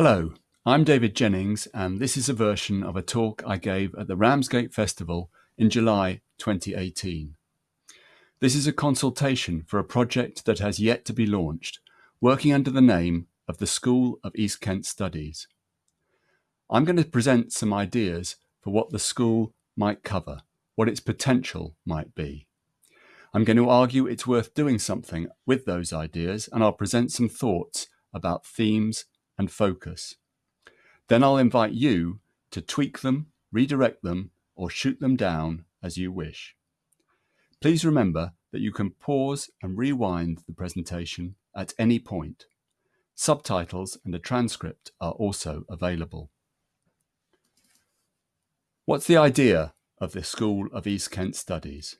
Hello, I'm David Jennings, and this is a version of a talk I gave at the Ramsgate Festival in July 2018. This is a consultation for a project that has yet to be launched, working under the name of the School of East Kent Studies. I'm going to present some ideas for what the school might cover, what its potential might be. I'm going to argue it's worth doing something with those ideas, and I'll present some thoughts about themes and focus. Then I'll invite you to tweak them, redirect them, or shoot them down as you wish. Please remember that you can pause and rewind the presentation at any point. Subtitles and a transcript are also available. What's the idea of the School of East Kent Studies?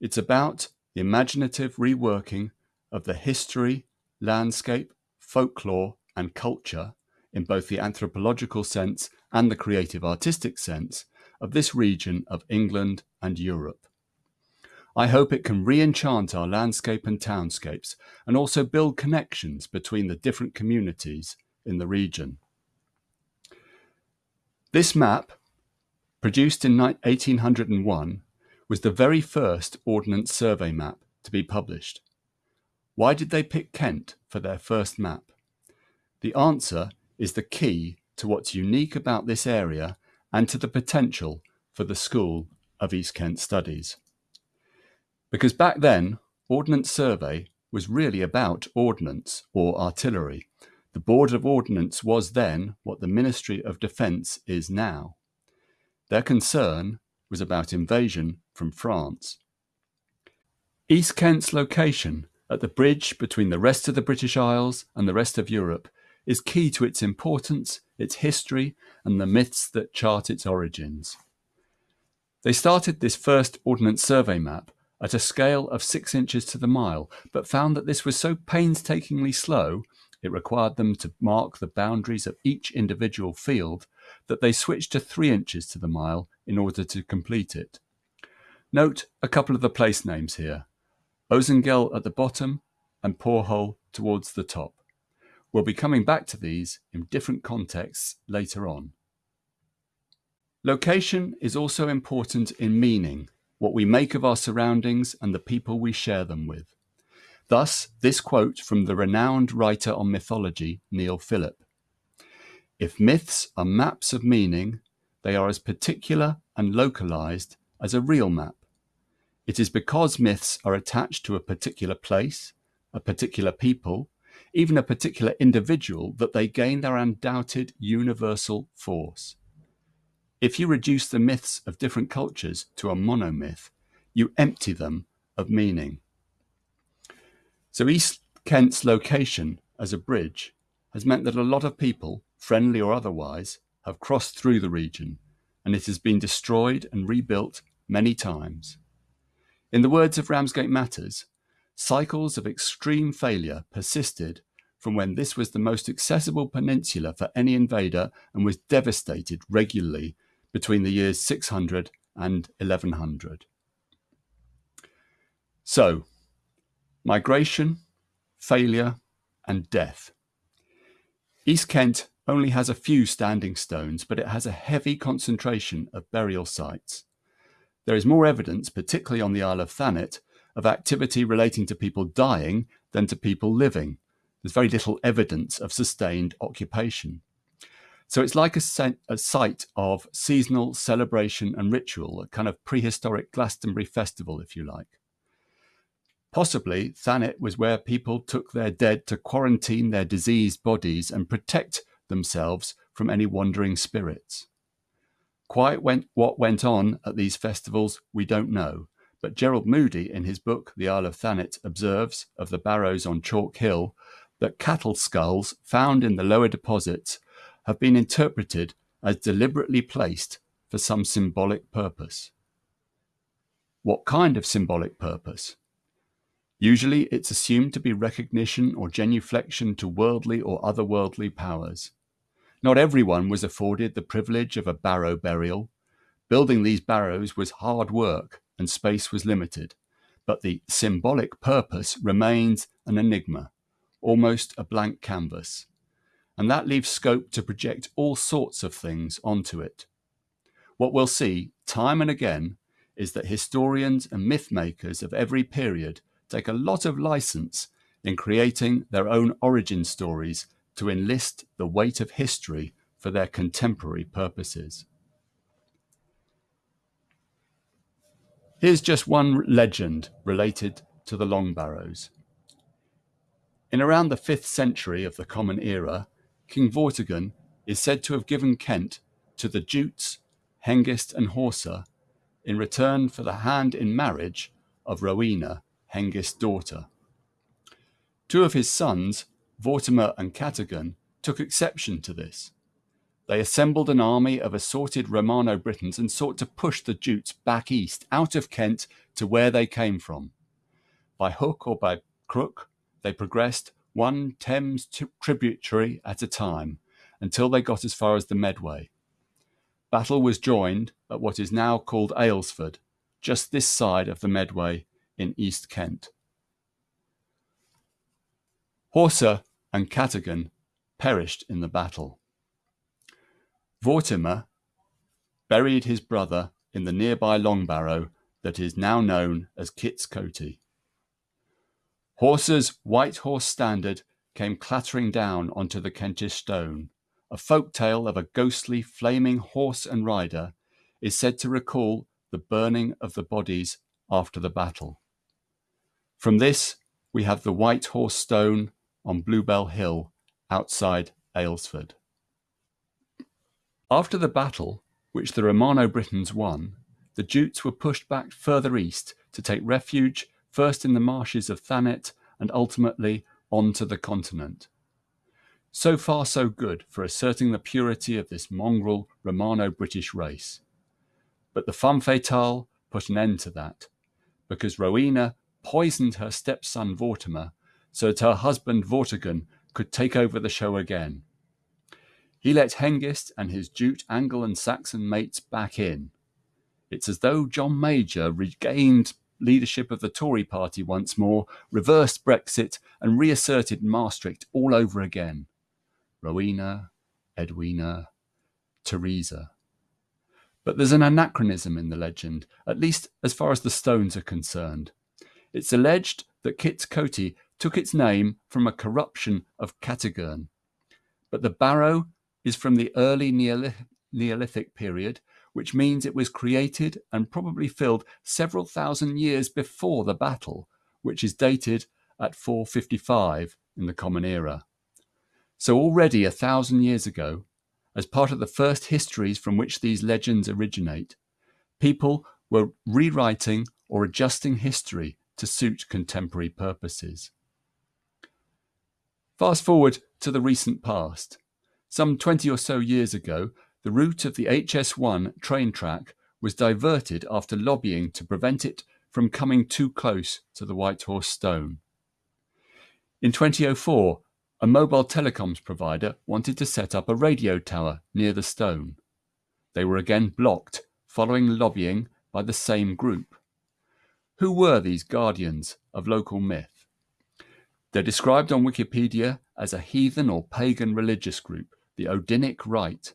It's about the imaginative reworking of the history, landscape, folklore, and culture in both the anthropological sense and the creative artistic sense of this region of England and Europe. I hope it can re-enchant our landscape and townscapes and also build connections between the different communities in the region. This map, produced in 1801, was the very first Ordnance Survey map to be published. Why did they pick Kent for their first map? The answer is the key to what's unique about this area and to the potential for the School of East Kent Studies. Because back then, Ordnance Survey was really about ordnance or artillery. The Board of Ordnance was then what the Ministry of Defence is now. Their concern was about invasion from France. East Kent's location at the bridge between the rest of the British Isles and the rest of Europe is key to its importance, its history, and the myths that chart its origins. They started this first Ordnance Survey map at a scale of six inches to the mile, but found that this was so painstakingly slow, it required them to mark the boundaries of each individual field, that they switched to three inches to the mile in order to complete it. Note a couple of the place names here. Ozengell at the bottom and Poorhole towards the top. We'll be coming back to these in different contexts later on. Location is also important in meaning what we make of our surroundings and the people we share them with. Thus, this quote from the renowned writer on mythology, Neil Philip. If myths are maps of meaning, they are as particular and localized as a real map. It is because myths are attached to a particular place, a particular people, even a particular individual that they gain their undoubted universal force. If you reduce the myths of different cultures to a monomyth, you empty them of meaning. So East Kent's location as a bridge has meant that a lot of people, friendly or otherwise, have crossed through the region and it has been destroyed and rebuilt many times. In the words of Ramsgate Matters, cycles of extreme failure persisted from when this was the most accessible peninsula for any invader and was devastated regularly between the years 600 and 1100. So, migration, failure, and death. East Kent only has a few standing stones, but it has a heavy concentration of burial sites. There is more evidence, particularly on the Isle of Thanet, of activity relating to people dying than to people living. There's very little evidence of sustained occupation. So it's like a, a, site of seasonal celebration and ritual, a kind of prehistoric Glastonbury festival, if you like. Possibly, Thanet was where people took their dead to quarantine their diseased bodies and protect themselves from any wandering spirits. Quite went, what went on at these festivals, we don't know, but Gerald Moody, in his book The Isle of Thanet, observes of the barrows on Chalk Hill that cattle skulls found in the lower deposits have been interpreted as deliberately placed for some symbolic purpose. What kind of symbolic purpose? Usually it's assumed to be recognition or genuflection to worldly or otherworldly powers. Not everyone was afforded the privilege of a barrow burial. Building these barrows was hard work and space was limited, but the symbolic purpose remains an enigma, almost a blank canvas. and that leaves scope to project all sorts of things onto it. What we'll see time and again is that historians and myth makers of every period take a lot of license in creating their own origin stories to enlist the weight of history for their contemporary purposes. Here's just one legend related to the Longbarrows. In around the 5th century of the Common Era, King Vortigern is said to have given Kent to the Jutes, Hengist and Horsa in return for the hand in marriage of Rowena, Hengist's daughter. Two of his sons, Vortimer and Catigern, took exception to this. They assembled an army of assorted Romano Britons and sought to push the Jutes back east, out of Kent to where they came from. By hook or by crook, they progressed one Thames tributary at a time until they got as far as the Medway. Battle was joined at what is now called Aylesford, just this side of the Medway in East Kent. Horsa and Catigern perished in the battle. Vortimer buried his brother in the nearby long barrow that is now known as Kit's Coty. Horsa's white horse standard came clattering down onto the Kentish stone, a folk tale of a ghostly, flaming horse and rider, is said to recall the burning of the bodies after the battle. From this, we have the White Horse Stone on Bluebell Hill outside Aylesford. After the battle, which the Romano Britons won, the Jutes were pushed back further east to take refuge first in the marshes of Thanet and ultimately onto the continent. So far, so good for asserting the purity of this mongrel Romano British race. But the femme fatale put an end to that, because Rowena poisoned her stepson Vortimer so that her husband Vortigern could take over the show again. He let Hengist and his Jute Anglo and Saxon mates back in. It's as though John Major regained leadership of the Tory party once more, reversed Brexit, and reasserted Maastricht all over again. Rowena, Edwina, Teresa. But there's an anachronism in the legend, at least as far as the stones are concerned. It's alleged that Kit's Coty took its name from a corruption of Catigern, but the barrow is from the early Neolithic period, which means it was created and probably filled several thousand years before the battle, which is dated at 455 in the Common Era. So already a thousand years ago, as part of the first histories from which these legends originate, people were rewriting or adjusting history to suit contemporary purposes. Fast forward to the recent past. Some 20 or so years ago, the route of the HS1 train track was diverted after lobbying to prevent it from coming too close to the White Horse Stone. In 2004, a mobile telecoms provider wanted to set up a radio tower near the stone. They were again blocked following lobbying by the same group. Who were these guardians of local myth? They're described on Wikipedia as a heathen or pagan religious group, the Odinic Rite.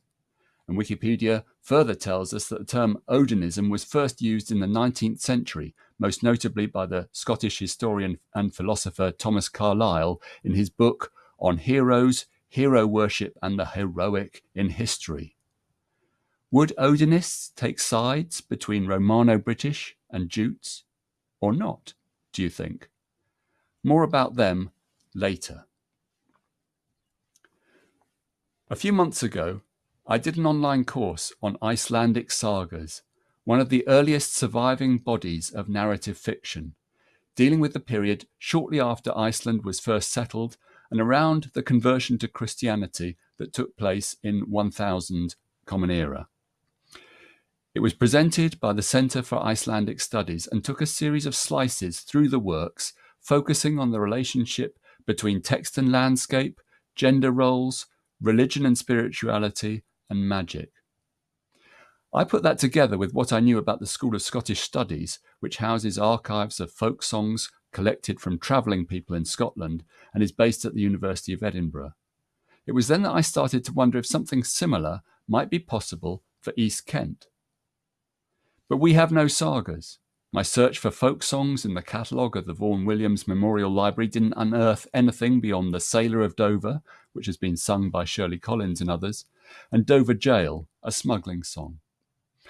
And Wikipedia further tells us that the term Odinism was first used in the 19th century, most notably by the Scottish historian and philosopher Thomas Carlyle in his book on heroes, hero worship, and the heroic in history. Would Odinists take sides between Romano British and Jutes, or not, do you think? More about them later. A few months ago, I did an online course on Icelandic sagas, one of the earliest surviving bodies of narrative fiction, dealing with the period shortly after Iceland was first settled and around the conversion to Christianity that took place in 1000 Common Era. It was presented by the Centre for Icelandic Studies and took a series of slices through the works, focusing on the relationship between text and landscape, gender roles, religion and spirituality, and magic. I put that together with what I knew about the School of Scottish Studies, which houses archives of folk songs, collected from travelling people in Scotland and is based at the University of Edinburgh. It was then that I started to wonder if something similar might be possible for East Kent. But we have no sagas. My search for folk songs in the catalogue of the Vaughan Williams Memorial Library didn't unearth anything beyond The Sailor of Dover, which has been sung by Shirley Collins and others, and Dover Jail, a smuggling song.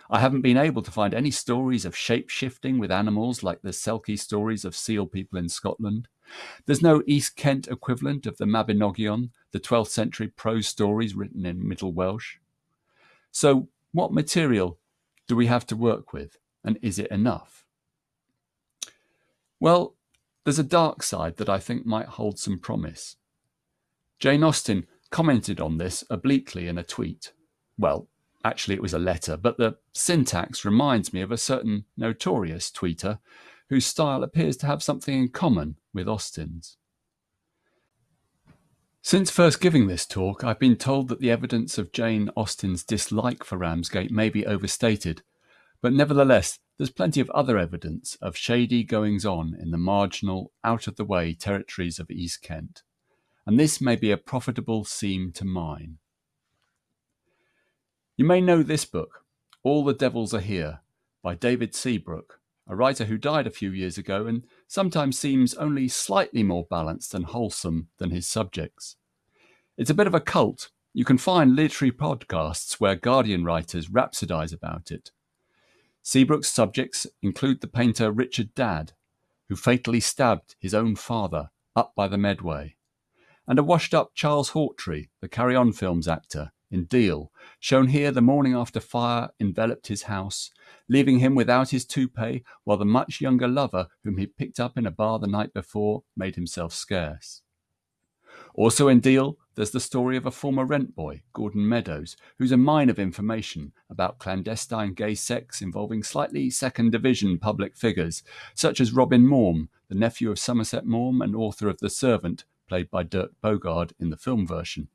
I haven't been able to find any stories of shape shifting with animals like the Selkie stories of seal people in Scotland. There's no East Kent equivalent of the Mabinogion, the 12th century prose stories written in Middle Welsh. So, what material do we have to work with, and is it enough? Well, there's a dark side that I think might hold some promise. Jane Austen commented on this obliquely in a tweet. Well, actually, it was a letter, but the syntax reminds me of a certain notorious tweeter whose style appears to have something in common with Austen's. Since first giving this talk, I've been told that the evidence of Jane Austen's dislike for Ramsgate may be overstated, but nevertheless, there's plenty of other evidence of shady goings on in the marginal, out of the way territories of East Kent, and this may be a profitable seam to mine. You may know this book, All the Devils Are Here, by David Seabrook, a writer who died a few years ago and sometimes seems only slightly more balanced and wholesome than his subjects. It's a bit of a cult. You can find literary podcasts where Guardian writers rhapsodize about it. Seabrook's subjects include the painter Richard Dadd, who fatally stabbed his own father up by the Medway, and a washed up Charles Hawtrey, the Carry On Films actor, in Deal, shown here the morning after fire enveloped his house, leaving him without his toupee, while the much younger lover, whom he picked up in a bar the night before, made himself scarce. Also in Deal, there's the story of a former rent boy, Gordon Meadows, who's a mine of information about clandestine gay sex involving slightly second division public figures, such as Robin Maugham, the nephew of Somerset Maugham and author of The Servant, played by Dirk Bogarde in the film version,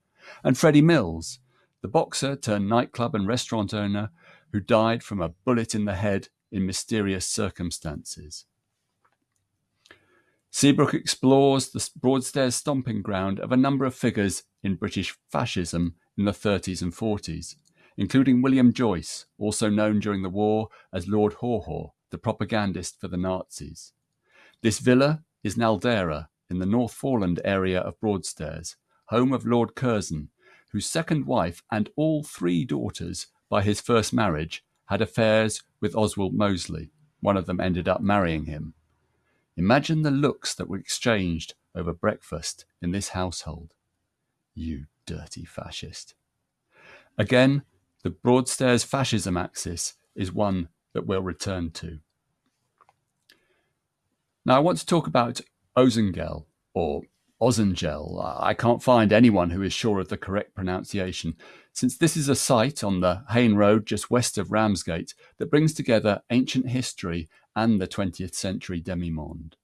and Freddie Mills, the boxer turned nightclub and restaurant owner who died from a bullet in the head in mysterious circumstances. Seabrook explores the Broadstairs stomping ground of a number of figures in British fascism in the 30s and 40s, including William Joyce, also known during the war as Lord Haw Haw, the propagandist for the Nazis. This villa is Naldera in the North Foreland area of Broadstairs, home of Lord Curzon, whose second wife and all three daughters by his first marriage had affairs with Oswald Mosley. One of them ended up marrying him. Imagine the looks that were exchanged over breakfast in this household. You dirty fascist. Again, the Broadstairs fascism axis is one that we'll return to. Now, I want to talk about Ozengell, or Ozengell. I can't find anyone who is sure of the correct pronunciation, since this is a site on the Haine Road just west of Ramsgate that brings together ancient history and the 20th century demi-monde.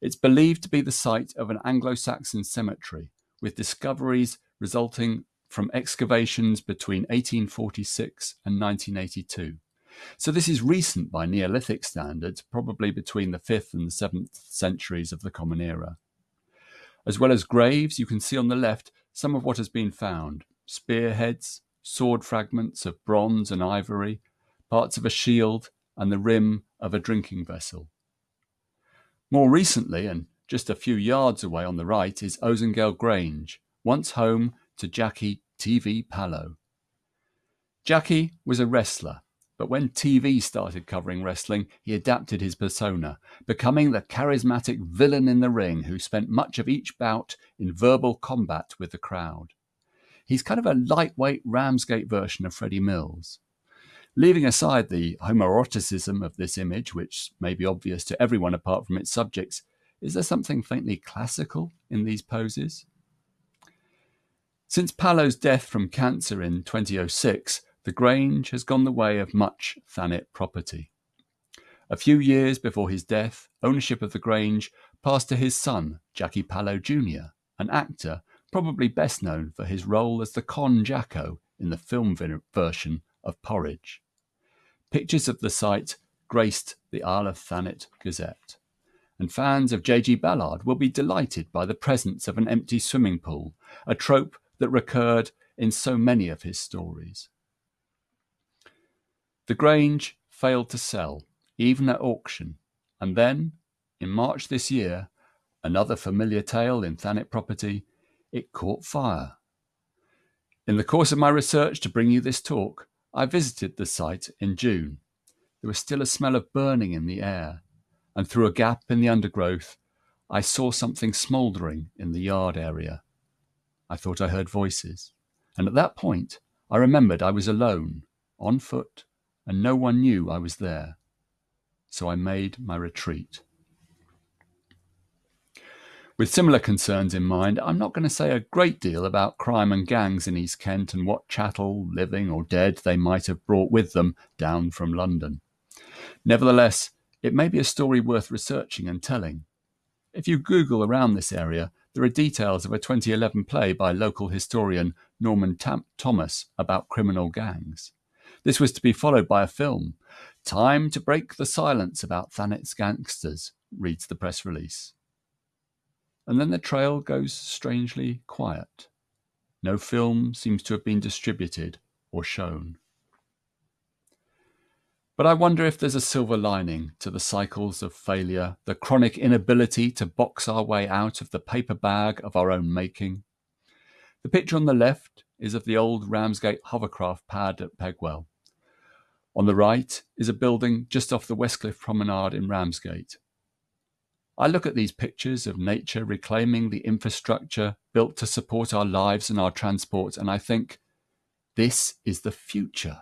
It's believed to be the site of an Anglo-Saxon cemetery, with discoveries resulting from excavations between 1846 and 1982. So this is recent by Neolithic standards, probably between the 5th and the 7th centuries of the Common Era. As well as graves, you can see on the left some of what has been found. Spearheads, sword fragments of bronze and ivory, parts of a shield, and the rim of a drinking vessel. More recently, and just a few yards away on the right, is Ozengell Grange, once home to Jackie TV Pallo. Jackie was a wrestler, but when TV started covering wrestling, he adapted his persona, becoming the charismatic villain in the ring who spent much of each bout in verbal combat with the crowd. He's kind of a lightweight Ramsgate version of Freddie Mills. Leaving aside the homoeroticism of this image, which may be obvious to everyone apart from its subjects, is there something faintly classical in these poses? Since Pallo's death from cancer in 2006, the Grange has gone the way of much Thanet property. A few years before his death, ownership of the Grange passed to his son, Jackie Pallo Jr., an actor probably best known for his role as the Con Jacko in the film version of Porridge. Pictures of the site graced the Isle of Thanet Gazette, and fans of J.G. Ballard will be delighted by the presence of an empty swimming pool, a trope that recurred in so many of his stories. The Grange failed to sell, even at auction, and then, in March this year, another familiar tale in Thanet property, it caught fire. In the course of my research to bring you this talk, I visited the site in June. There was still a smell of burning in the air, and through a gap in the undergrowth, I saw something smouldering in the yard area. I thought I heard voices, and at that point I remembered I was alone, on foot, and no one knew I was there. So I made my retreat. With similar concerns in mind, I'm not going to say a great deal about crime and gangs in East Kent and what chattel, living or dead, they might have brought with them down from London. Nevertheless, it may be a story worth researching and telling. If you Google around this area, there are details of a 2011 play by local historian Norman Tam- Thomas about criminal gangs. This was to be followed by a film. Time to break the silence about Thanet's gangsters, reads the press release. And then the trail goes strangely quiet. No film seems to have been distributed or shown. But I wonder if there's a silver lining to the cycles of failure, the chronic inability to box our way out of the paper bag of our own making. The picture on the left is of the old Ramsgate hovercraft pad at Pegwell. On the right is a building just off the Westcliff Promenade in Ramsgate. I look at these pictures of nature reclaiming the infrastructure built to support our lives and our transport, and I think, this is the future.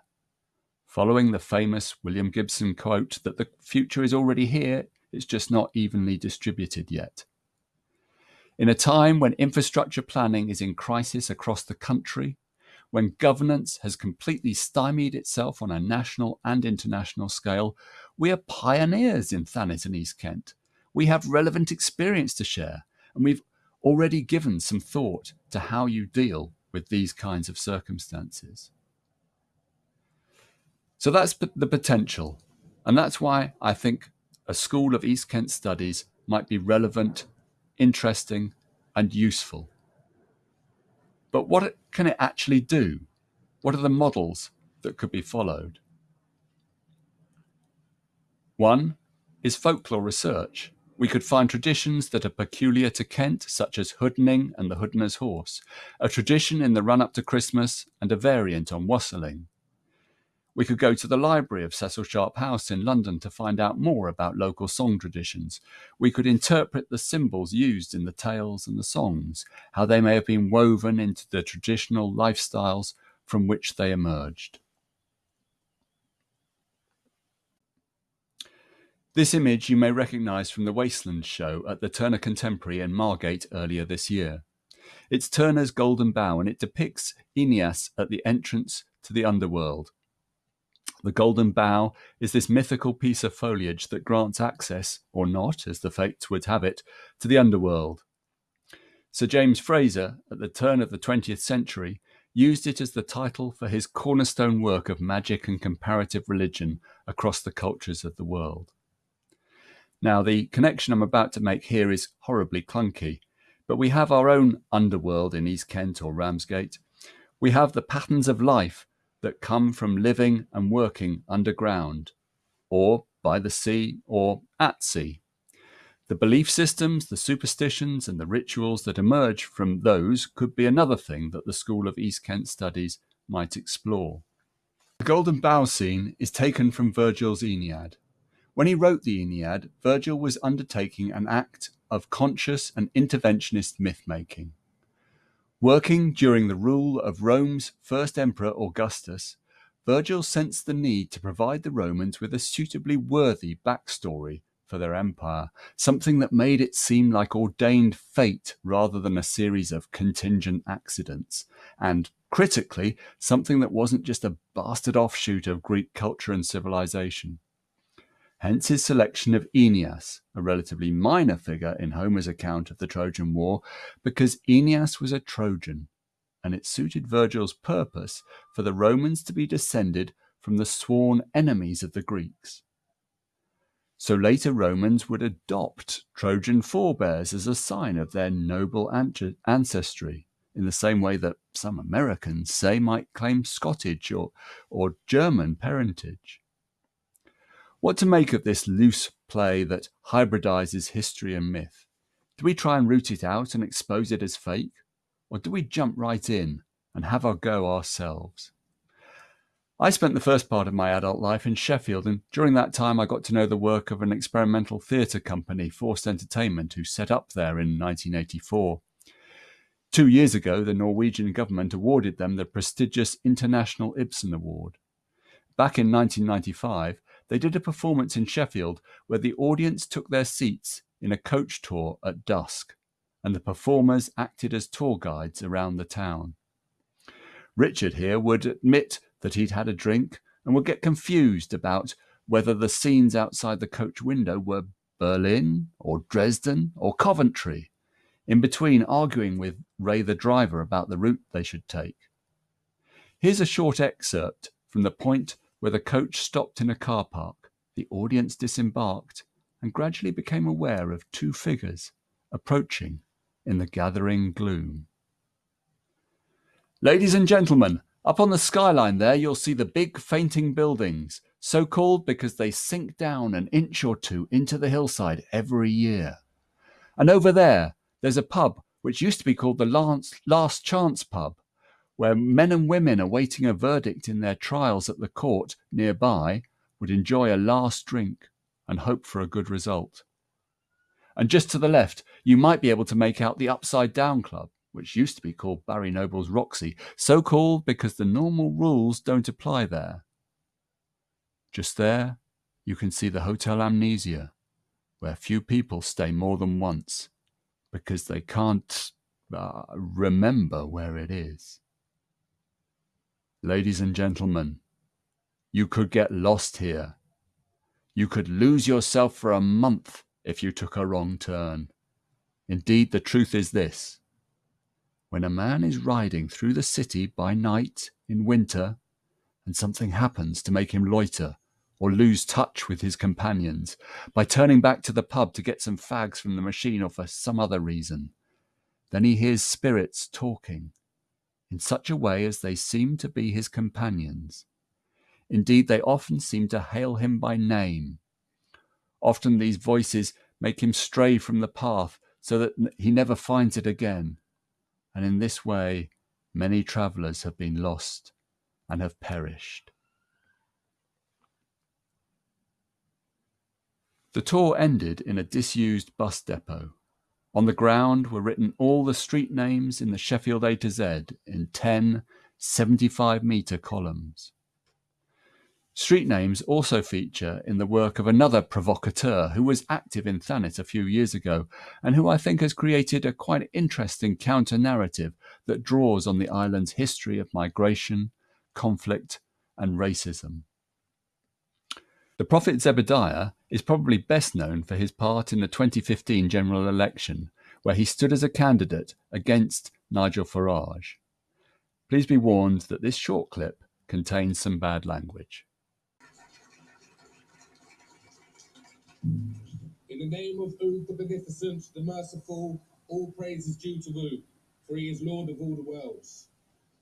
Following the famous William Gibson quote that the future is already here, it's just not evenly distributed yet. In a time when infrastructure planning is in crisis across the country, when governance has completely stymied itself on a national and international scale, we are pioneers in Thanet and East Kent. We have relevant experience to share, and we've already given some thought to how you deal with these kinds of circumstances. So that's the potential. And that's why I think a School of East Kent Studies might be relevant, interesting, and useful. But what can it actually do? What are the models that could be followed? One is folklore research. We could find traditions that are peculiar to Kent, such as hoodening and the hoodener's horse, a tradition in the run up to Christmas, and a variant on wassailing. We could go to the library of Cecil Sharp House in London to find out more about local song traditions. We could interpret the symbols used in the tales and the songs, how they may have been woven into the traditional lifestyles from which they emerged. This image you may recognise from the Wasteland show at the Turner Contemporary in Margate earlier this year. It's Turner's Golden Bough and it depicts Aeneas at the entrance to the underworld. The golden bough is this mythical piece of foliage that grants access, or not, as the fates would have it, to the underworld. Sir James Frazer, at the turn of the 20th century, used it as the title for his cornerstone work of magic and comparative religion across the cultures of the world. Now, the connection I'm about to make here is horribly clunky, but we have our own underworld in East Kent or Ramsgate. We have the patterns of life that come from living and working underground, or by the sea, or at sea. The belief systems, the superstitions, and the rituals that emerge from those could be another thing that the School of East Kent Studies might explore. The Golden Bough scene is taken from Virgil's Aeneid. When he wrote the Aeneid, Virgil was undertaking an act of conscious and interventionist myth making. Working during the rule of Rome's first emperor Augustus, Virgil sensed the need to provide the Romans with a suitably worthy backstory for their empire, something that made it seem like ordained fate rather than a series of contingent accidents, and critically, something that wasn't just a bastard offshoot of Greek culture and civilization. Hence his selection of Aeneas, a relatively minor figure in Homer's account of the Trojan War, because Aeneas was a Trojan, and it suited Virgil's purpose for the Romans to be descended from the sworn enemies of the Greeks. So later Romans would adopt Trojan forebears as a sign of their noble ancestry, in the same way that some Americans, say, might claim Scottish or, or German parentage. What to make of this loose play that hybridizes history and myth? Do we try and root it out and expose it as fake? Or do we jump right in and have our go ourselves? I spent the first part of my adult life in Sheffield, and during that time I got to know the work of an experimental theatre company, Forced Entertainment, who set up there in 1984. Two years ago, the Norwegian government awarded them the prestigious International Ibsen Award. Back in 1995, they did a performance in Sheffield where the audience took their seats in a coach tour at dusk, and the performers acted as tour guides around the town. Richard here would admit that he'd had a drink and would get confused about whether the scenes outside the coach window were Berlin or Dresden or Coventry in between arguing with Ray the driver about the route they should take. Here's a short excerpt from the point where the coach stopped in a car park. The audience disembarked and gradually became aware of two figures approaching in the gathering gloom. Ladies and gentlemen, up on the skyline there you'll see the big fainting buildings, so called because they sink down an inch or two into the hillside every year. And over there, there's a pub which used to be called the Last, Last Chance Pub, where men and women awaiting a verdict in their trials at the court nearby would enjoy a last drink and hope for a good result. And just to the left, you might be able to make out the Upside Down Club, which used to be called Barry Noble's Roxy, so called because the normal rules don't apply there. Just there, you can see the Hotel Amnesia, where few people stay more than once because they can't uh, remember where it is. Ladies and gentlemen, you could get lost here. You could lose yourself for a month if you took a wrong turn. Indeed, the truth is this. When a man is riding through the city by night in winter, and something happens to make him loiter, or lose touch with his companions by turning back to the pub to get some fags from the machine or for some other reason. Then he hears spirits talking in such a way as they seem to be his companions. Indeed, they often seem to hail him by name. Often these voices make him stray from the path so that he never finds it again. And in this way, many travellers have been lost and have perished. The tour ended in a disused bus depot. On the ground were written all the street names in the Sheffield A to Z in 10 75 metre columns. Street names also feature in the work of another provocateur who was active in Thanet a few years ago and who I think has created a quite interesting counter narrative that draws on the island's history of migration, conflict, and racism. The prophet Zebediah is probably best known for his part in the 2015 general election, where he stood as a candidate against Nigel Farage. Please be warned that this short clip contains some bad language. In the name of Ood the Beneficent, the Merciful, all praise is due to Ood, for he is Lord of all the worlds.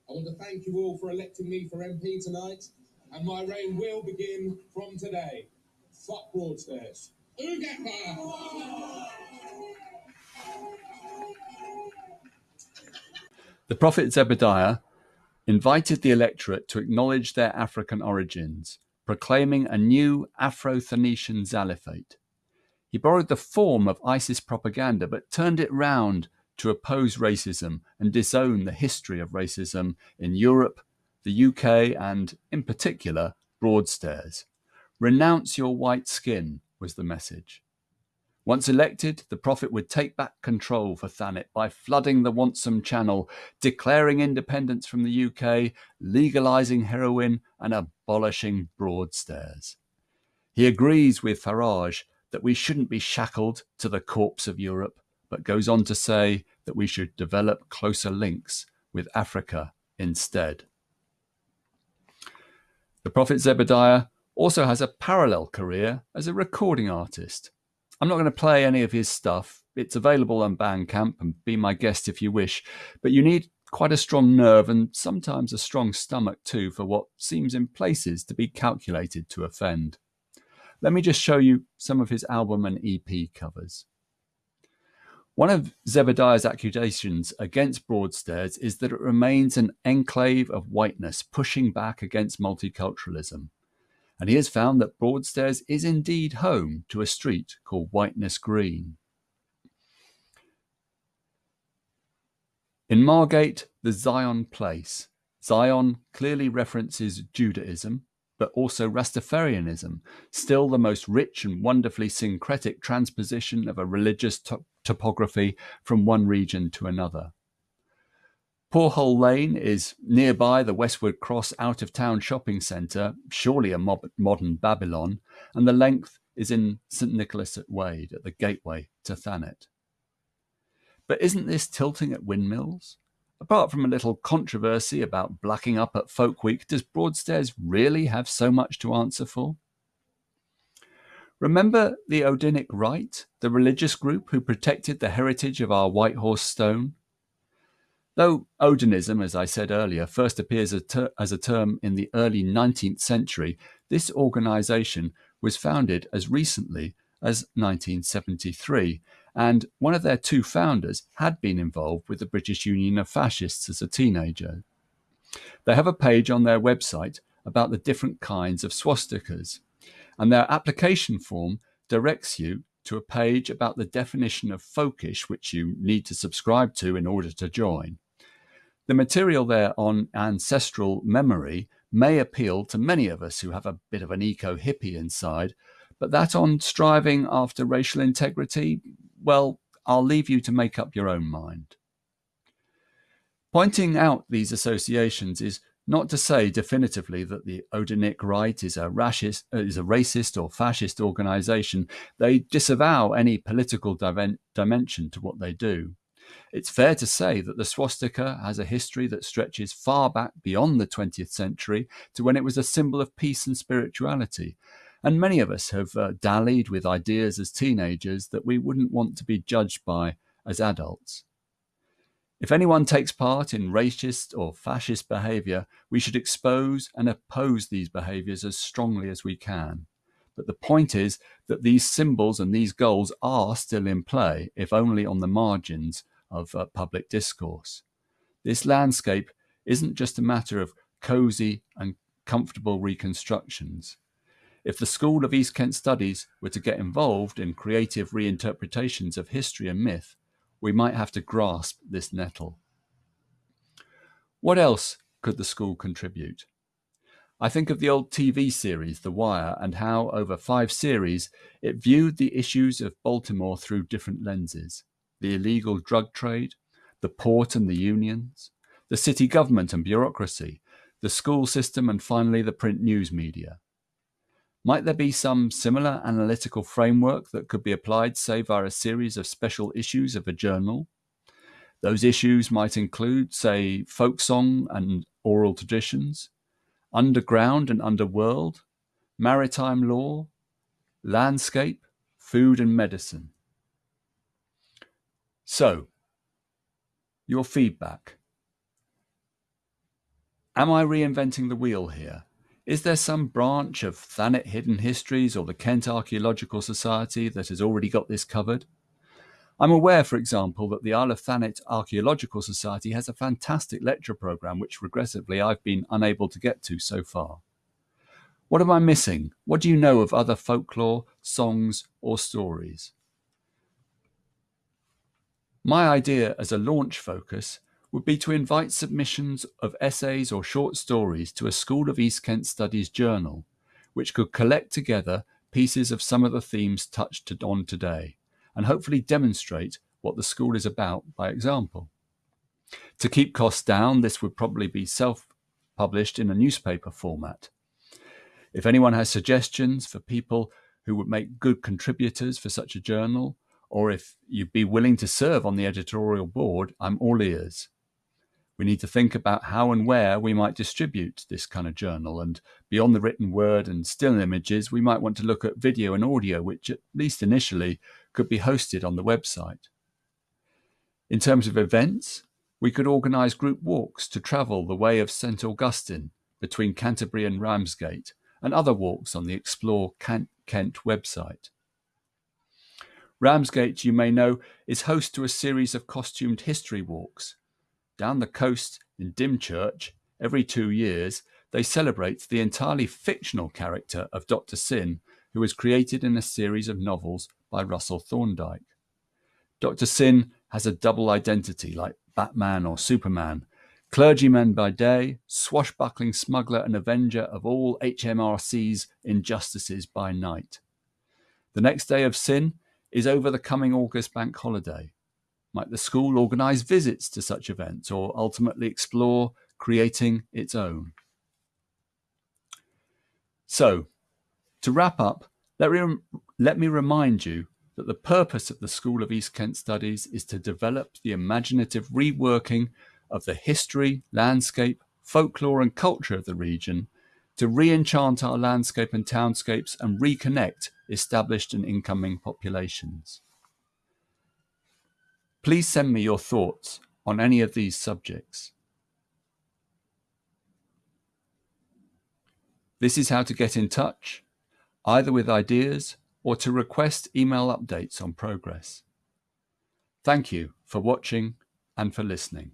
I want to thank you all for electing me for MP tonight and my reign will begin from today. Fuck Broadstairs. The prophet Zebediah invited the electorate to acknowledge their African origins, proclaiming a new Afro-Thanetian Zaliphate. He borrowed the form of ISIS propaganda, but turned it round to oppose racism and disown the history of racism in Europe the UK, and, in particular, Broadstairs. Renounce your white skin, was the message. Once elected, the prophet would take back control for Thanet by flooding the Wantsum Channel, declaring independence from the UK, legalising heroin, and abolishing Broadstairs. He agrees with Farage that we shouldn't be shackled to the corpse of Europe, but goes on to say that we should develop closer links with Africa instead. The Prophet Zebediah also has a parallel career as a recording artist. I'm not going to play any of his stuff. It's available on Bandcamp and be my guest if you wish, but you need quite a strong nerve and sometimes a strong stomach too for what seems in places to be calculated to offend. Let me just show you some of his album and EP covers. One of Zebediah's accusations against Broadstairs is that it remains an enclave of whiteness pushing back against multiculturalism. And he has found that Broadstairs is indeed home to a street called Whiteness Green. In Margate, the Zion Place. Zion clearly references Judaism, but also Rastafarianism, still the most rich and wonderfully syncretic transposition of a religious to- topography from one region to another. Poorhole Lane is nearby the Westwood Cross out of town shopping centre, surely a mob- modern Babylon, and the length is in St Nicholas at Wade at the gateway to Thanet. But isn't this tilting at windmills? Apart from a little controversy about blacking up at Folk Week, does Broadstairs really have so much to answer for? Remember the Odinic Rite, the religious group who protected the heritage of our White Horse Stone? Though Odinism, as I said earlier, first appears as a term in the early 19th century, this organization was founded as recently as 1973 and one of their two founders had been involved with the British Union of Fascists as a teenager. They have a page on their website about the different kinds of swastikas, and their application form directs you to a page about the definition of folkish, which you need to subscribe to in order to join. The material there on ancestral memory may appeal to many of us who have a bit of an eco hippie inside, but that on striving after racial integrity, well, I'll leave you to make up your own mind. Pointing out these associations is not to say definitively that the Odinic Rite is a, racist, uh, is a racist or fascist organization. They disavow any political dimension to what they do. It's fair to say that the swastika has a history that stretches far back beyond the 20th century to when it was a symbol of peace and spirituality, and many of us have uh, dallied with ideas as teenagers that we wouldn't want to be judged by as adults. If anyone takes part in racist or fascist behaviour, we should expose and oppose these behaviours as strongly as we can. But the point is that these symbols and these goals are still in play, if only on the margins of uh, public discourse. This landscape isn't just a matter of cosy and comfortable reconstructions. If the School of East Kent Studies were to get involved in creative reinterpretations of history and myth, we might have to grasp this nettle. What else could the school contribute? I think of the old TV series The Wire and how, over five series, it viewed the issues of Baltimore through different lenses the illegal drug trade, the port and the unions, the city government and bureaucracy, the school system, and finally the print news media. Might there be some similar analytical framework that could be applied, say, via a series of special issues of a journal? Those issues might include, say, folk song and oral traditions, underground and underworld, maritime law, landscape, food and medicine. So, your feedback. Am I reinventing the wheel here? Is there some branch of Thanet Hidden Histories or the Kent Archaeological Society that has already got this covered? I'm aware, for example, that the Isle of Thanet Archaeological Society has a fantastic lecture programme which regressively I've been unable to get to so far. What am I missing? What do you know of other folklore, songs, or stories? My idea as a launch focus would be to invite submissions of essays or short stories to a School of East Kent Studies journal, which could collect together pieces of some of the themes touched on today and hopefully demonstrate what the school is about by example. To keep costs down, this would probably be self published in a newspaper format. If anyone has suggestions for people who would make good contributors for such a journal, or if you'd be willing to serve on the editorial board, I'm all ears we need to think about how and where we might distribute this kind of journal. And beyond the written word and still images, we might want to look at video and audio, which at least initially could be hosted on the website. In terms of events, We could organise group walks to travel the way of St Augustine between Canterbury and Ramsgate, and other walks on the Explore Kent website. Ramsgate, you may know, is host to a series of costumed history walks. Down the coast in Dymchurch, every two years, they celebrate the entirely fictional character of Dr. Syn, who was created in a series of novels by Russell Thorndike. Dr. Syn has a double identity like Batman or Superman, clergyman by day, swashbuckling smuggler and avenger of all HMRC's injustices by night. The next day of Syn is over the coming August bank holiday. Might the school organise visits to such events or ultimately explore creating its own? So, to wrap up, let me, let me remind you that the purpose of the School of East Kent Studies is to develop the imaginative reworking of the history, landscape, folklore, and culture of the region to re enchant our landscape and townscapes and reconnect established and incoming populations. Please send me your thoughts on any of these subjects. This is how to get in touch, either with ideas or to request email updates on progress. Thank you for watching and for listening.